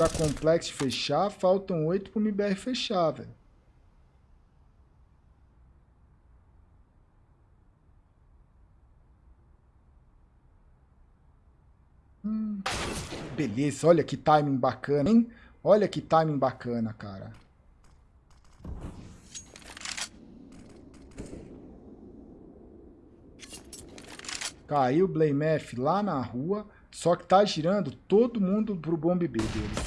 Pra Complex fechar, faltam oito pro MBR fechar, velho. Beleza, olha que timing bacana, hein? Olha que timing bacana, cara. Caiu o Blamef lá na rua, só que tá girando todo mundo pro bomb B deles.